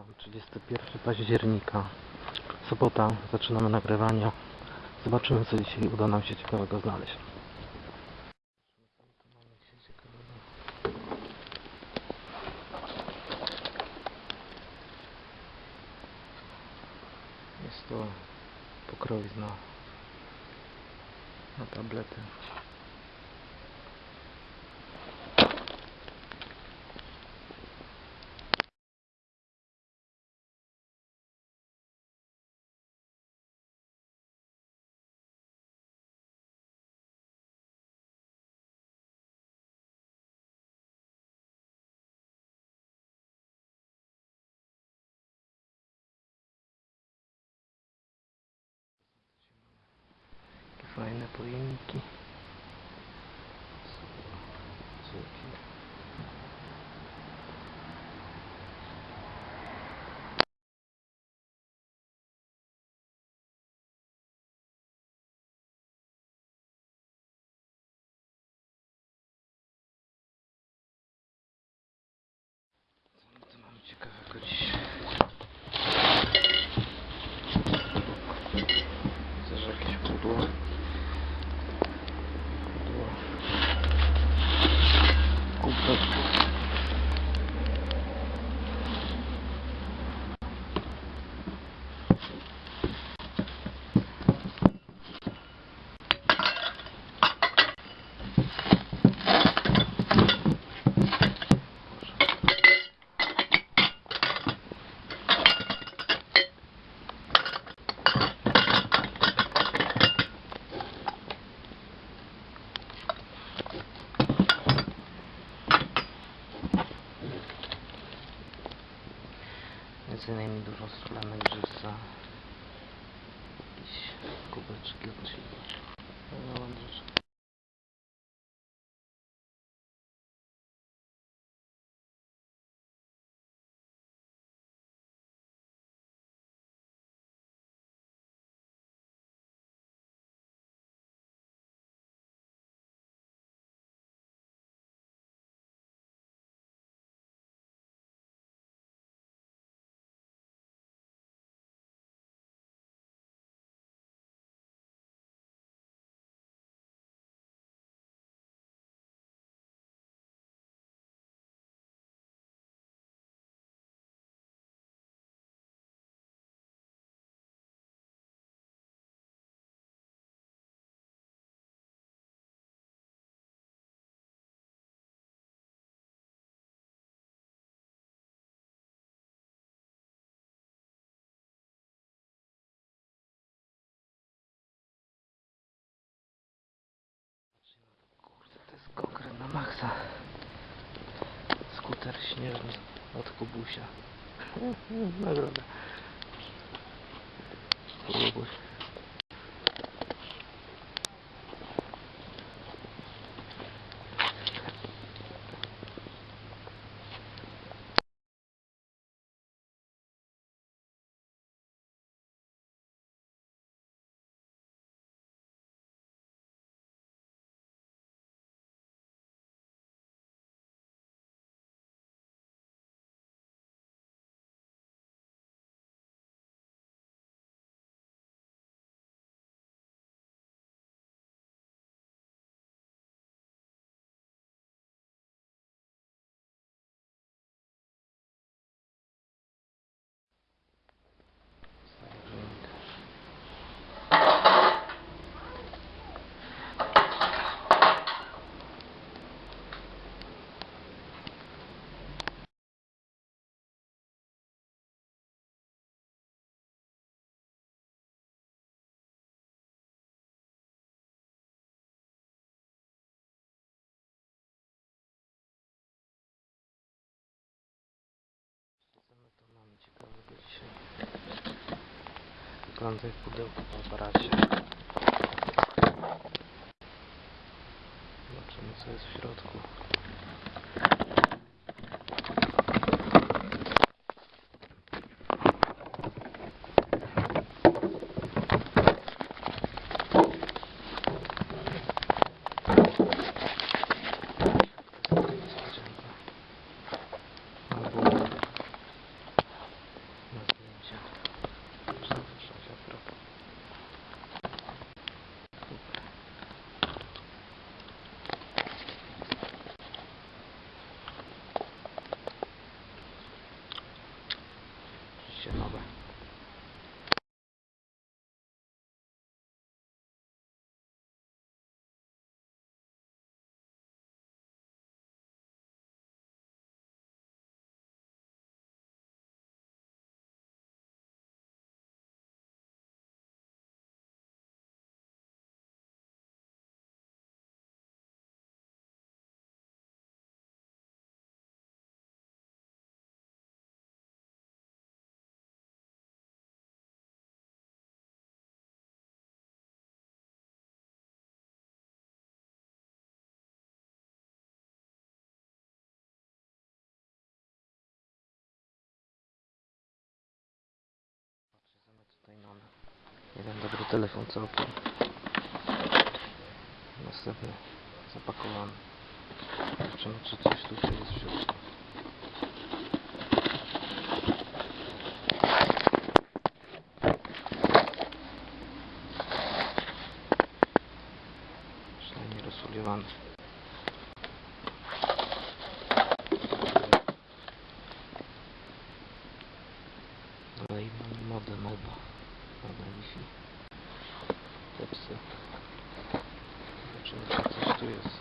Witam, 31 października, sobota, zaczynamy nagrywania. Zobaczymy co dzisiaj uda nam się ciekawego znaleźć. Jest to pokrowizna na tablety. me podía Między innymi dużo solanek żyza. Jakieś kubeczki od chili. No, Skuter śnieżny od Kubusia. Nagroda. Kubuś. Co my tu mamy ciekawego dzisiaj? Wygląda jak pudełko w aparacie. Zobaczymy co jest w środku. Telefon całkiem. Następny zapakowany. Zobaczymy czy coś tutaj jest w środku. Przynajmniej rozfoliowany. Dalej mamy modę moda. Moda Wi-Fi. Tepsy. Zobaczymy czy coś